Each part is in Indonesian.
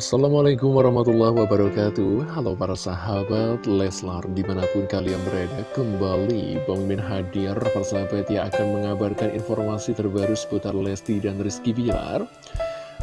Assalamualaikum warahmatullahi wabarakatuh. Halo para sahabat Leslar Di mana pun kalian berada Kembali Min hadir. Persahabat yang akan mengabarkan informasi terbaru Seputar Lesti dan Rizky Bilar.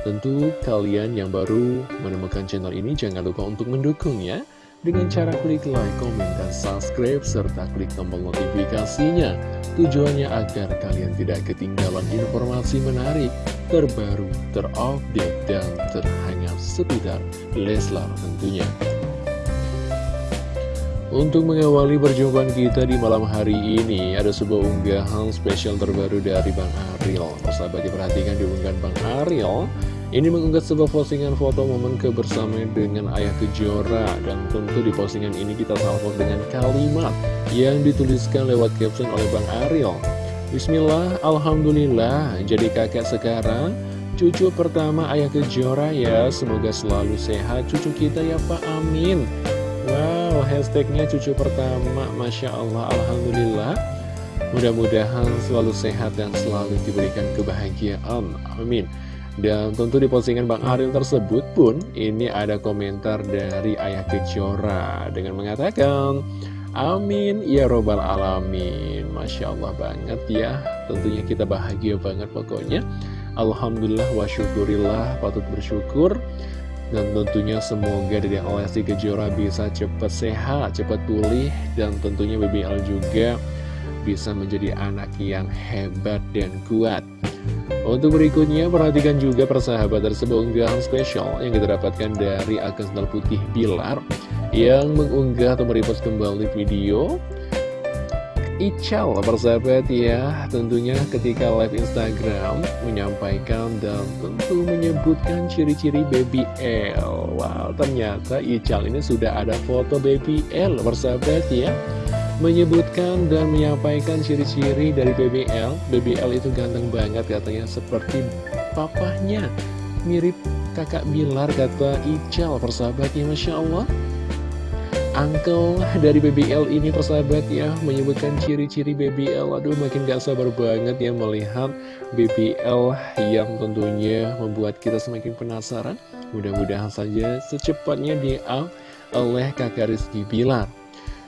Tentu kalian yang baru menemukan channel ini Jangan lupa untuk mendukungnya Dengan cara klik like, komen, dan subscribe Serta klik tombol notifikasinya Tujuannya agar kalian tidak ketinggalan informasi menarik terbaru, terupdate, dan terhangat seputar Leslar tentunya. Untuk mengawali perjumpaan kita di malam hari ini, ada sebuah unggahan spesial terbaru dari Bang Ariel. Sahabat diperhatikan di unggahan Bang Ariel, ini mengunggah sebuah postingan foto momen kebersamaan dengan Ayah Kejora. Dan tentu di postingan ini kita salvo dengan kalimat yang dituliskan lewat caption oleh Bang Ariel. Bismillah, Alhamdulillah, jadi kakek sekarang, cucu pertama ayah kejora ya, semoga selalu sehat cucu kita ya Pak, amin. Wow, hashtagnya cucu pertama, Masya Allah, Alhamdulillah. Mudah-mudahan selalu sehat dan selalu diberikan kebahagiaan, amin. Dan tentu di postingan Bang Ariel tersebut pun, ini ada komentar dari ayah kejora dengan mengatakan... Amin ya robbal alamin. Masya Allah banget ya. Tentunya kita bahagia banget pokoknya. Alhamdulillah wa syukurillah Patut bersyukur. Dan tentunya semoga dari Lesti Kejora bisa cepat sehat Cepat pulih Dan tentunya BBL juga Bisa menjadi anak yang hebat dan kuat untuk berikutnya, perhatikan juga persahabat tersebut unggahan spesial yang kita dapatkan dari akun sendal putih Bilar yang mengunggah atau merepost kembali video Ical persahabat ya. Tentunya ketika live Instagram menyampaikan dan tentu menyebutkan ciri-ciri baby L. Wow ternyata Ical ini sudah ada foto baby L persahabat ya menyebutkan dan menyampaikan ciri-ciri dari BBL BBL itu ganteng banget katanya seperti papahnya. Mirip kakak Bilar kata Ical persahabatnya Masya Allah. Uncle dari BBL ini persahabat ya Menyebutkan ciri-ciri BBL Aduh makin gak sabar banget ya melihat BBL yang tentunya membuat kita semakin penasaran. Mudah-mudahan saja secepatnya di up oleh kakak Rizky Bilar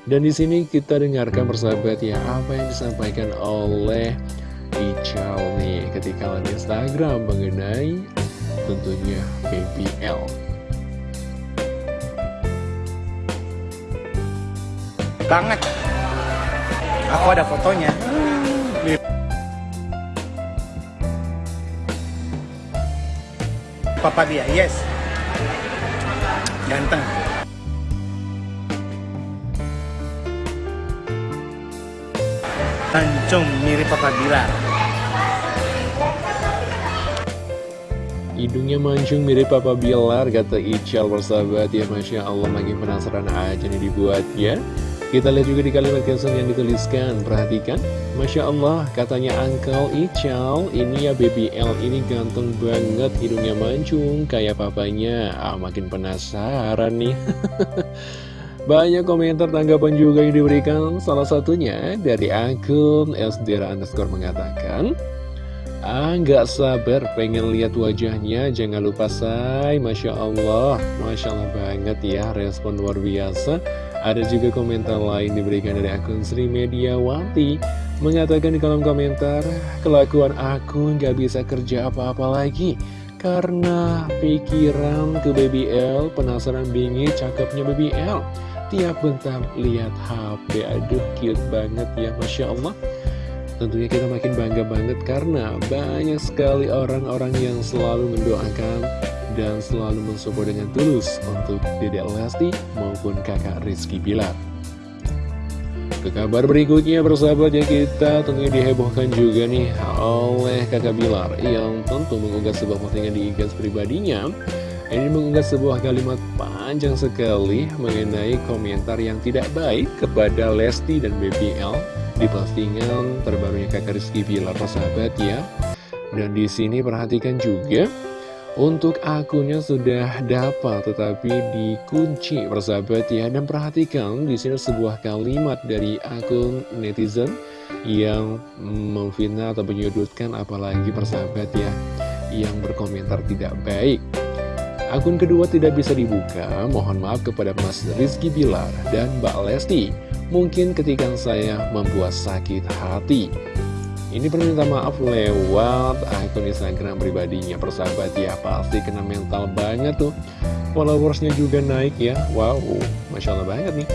Dan di sini kita dengarkan persahabat ya Apa yang disampaikan oleh Ical nih ketika live Instagram mengenai tentunya BBL banget. Aku ada fotonya. Papa dia yes. Ganteng Tanjung mirip papa Bilar Hidungnya mancung mirip Papa Bilar, kata Ical bersahabat. Ya Masya Allah makin penasaran aja nih dibuat ya kita lihat juga di kalimat caption yang dituliskan. Perhatikan. Masya Allah katanya Uncle Ical Ini ya baby L ini ganteng banget Hidungnya mancung kayak papanya. Ah makin penasaran nih Banyak komentar tanggapan juga yang diberikan. Salah satunya dari akun SDR underscore mengatakan Ah sabar pengen lihat wajahnya. Jangan lupa say. Masya Allah. Masya Allah banget ya Respon luar biasa. Ada juga komentar lain diberikan dari akun Sri Mediawati. Mengatakan di kolom komentar Kelakuan aku nggak bisa kerja apa-apa lagi Karena pikiran ke BBL Penasaran bingit cakepnya BBL Tiap bentar lihat HP Aduh cute banget ya Masya Allah Tentunya kita makin bangga banget karena banyak sekali orang-orang yang selalu mendoakan dan selalu mensupport dengan tulus untuk Dedek Lesti maupun kakak Rizky Bilar. Ke kabar berikutnya bersahabat ya kita tentunya dihebohkan juga nih oleh kakak Bilar yang tentu mengunggah sebuah postingan di IG pribadinya. Ini mengunggah sebuah kalimat panjang sekali mengenai komentar yang tidak baik kepada Lesti dan BBL di postingan terbarunya kakak Rizky Bilar persahabat ya. Dan di sini perhatikan juga untuk akunnya sudah dapat tetapi dikunci persahabat ya Dan perhatikan di sini sebuah kalimat dari akun netizen yang memfitnah atau menyudutkan apalagi persahabat ya Yang berkomentar tidak baik Akun kedua tidak bisa dibuka, mohon maaf kepada Mas Rizky Bilar dan Mbak Lesti. Mungkin ketika saya membuat sakit hati. Ini perminta maaf lewat akun Instagram pribadinya. Persahabat ya Pasti kena mental banget tuh. Followersnya juga naik ya. Wow, Masya Allah banget nih.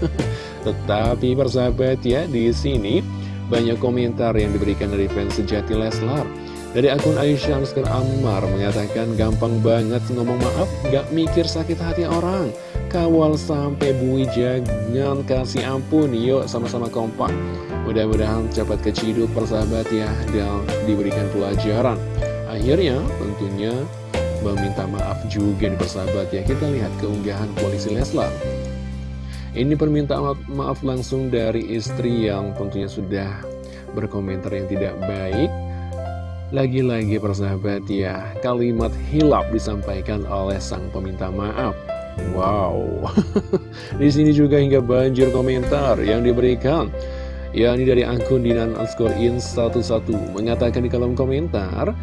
Tetapi persahabat ya di sini banyak komentar yang diberikan dari fans sejati Leslar dari akun Aisyah Nuskar Ammar mengatakan gampang banget ngomong maaf, gak mikir sakit hati orang. Kawal sampai bui jangan kasih ampun, yuk sama-sama kompak. Mudah-mudahan cepat keciduk persahabat ya, dan diberikan pelajaran. Akhirnya tentunya meminta maaf juga di persahabat ya. Kita lihat keunggahan polisi Leslar. Ini permintaan maaf langsung dari istri yang tentunya sudah berkomentar yang tidak baik lagi-lagi persahabat ya, kalimat hilap disampaikan oleh sang peminta maaf. Wow, di sini juga hingga banjir komentar yang diberikan. Ya, ini dari akun Dinan underscore in 11 mengatakan di kolom komentar,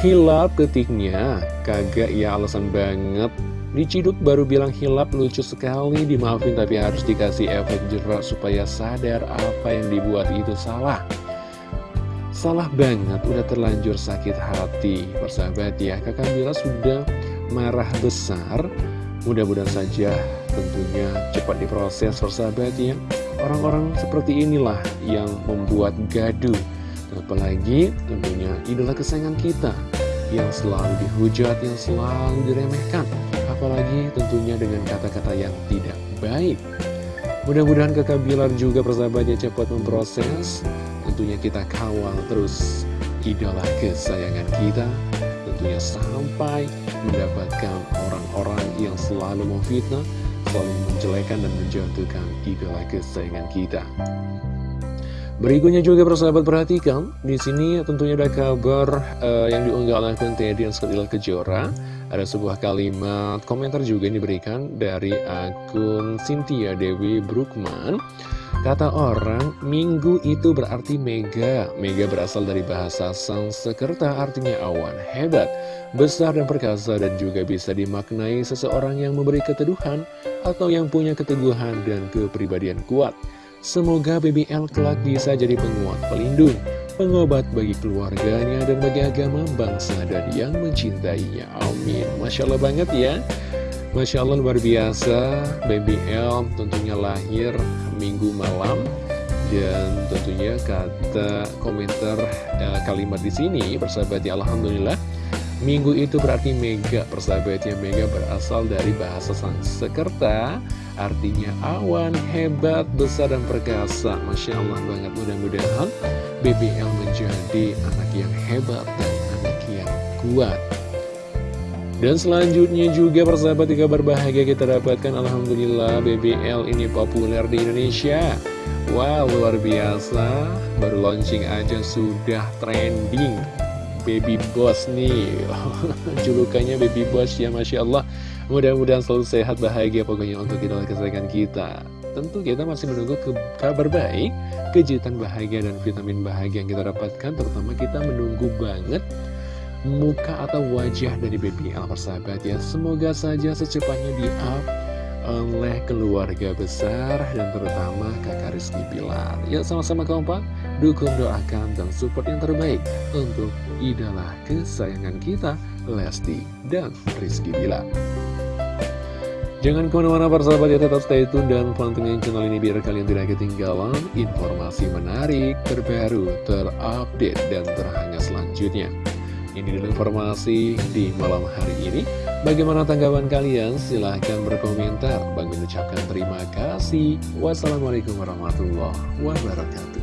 hilap ketiknya, kagak ya alasan banget. Diciduk baru bilang hilap lucu sekali, dimaafin tapi harus dikasih efek jerak supaya sadar apa yang dibuat itu salah. Salah banget, udah terlanjur sakit hati. Persahabat ya, kakak Bila sudah marah besar. Mudah-mudahan saja tentunya cepat diproses persahabat ya. Orang-orang seperti inilah yang membuat gaduh. Apalagi tentunya idola kesayangan kita Yang selalu dihujat, yang selalu diremehkan. Apalagi tentunya dengan kata-kata yang tidak baik. Mudah-mudahan kakak Bilar juga persahabatnya cepat memproses tentunya kita kawal terus idola kesayangan kita tentunya sampai mendapatkan orang-orang yang selalu memfitnah selalu menjelekan dan menjatuhkan idola kesayangan kita. Berikutnya juga persahabat perhatikan di sini tentunya ada kabar uh, yang diunggah oleh akun Teddy Kejora ada sebuah kalimat komentar juga yang diberikan dari akun Cynthia Dewi Brookman Kata orang, minggu itu berarti mega. Mega berasal dari bahasa Sanskerta artinya awan. Hebat, besar dan perkasa dan juga bisa dimaknai seseorang yang memberi keteduhan atau yang punya keteguhan dan kepribadian kuat. Semoga BBL kelak bisa jadi penguat pelindung, pengobat bagi keluarganya dan bagi agama bangsa dan yang mencintainya. Amin. Masya Allah banget ya. Masya Allah luar biasa BBL tentunya lahir minggu malam dan tentunya kata komentar eh, kalimat di sini persahabat ya Alhamdulillah Minggu itu berarti mega persahabatnya Mega berasal dari bahasa Sanskerta Artinya awan, hebat, besar, dan perkasa Masya Allah banget mudah-mudahan BBL menjadi anak yang hebat dan anak yang kuat. Dan selanjutnya juga persahabat di kabar bahagia kita dapatkan Alhamdulillah BBL ini populer di Indonesia. Wow luar biasa. Baru launching aja sudah trending. Baby Boss nih. Julukannya Baby Boss ya Masya Allah. Mudah-mudahan selalu sehat bahagia pokoknya untuk kita kesayangan kita Tentu kita masih menunggu ke kabar baik Kejutan bahagia dan vitamin bahagia yang kita dapatkan. Terutama kita menunggu banget muka atau wajah dari BBL persahabat ya. Semoga saja secepatnya di up oleh keluarga besar dan terutama kakak Rizky Bilar Ya sama-sama kompak, dukung doakan dan support yang terbaik untuk idola kesayangan kita Lesti dan Rizky Bilar Jangan ke mana-mana persahabat ya tetap stay tune dan pantengin channel ini biar kalian tidak ketinggalan informasi menarik, terbaru, terupdate, dan terhangat selanjutnya. Ini dulu informasi di malam hari ini. Bagaimana tanggapan kalian? Silahkan berkomentar. Bang mengucapkan terima kasih. Wassalamualaikum warahmatullahi wabarakatuh.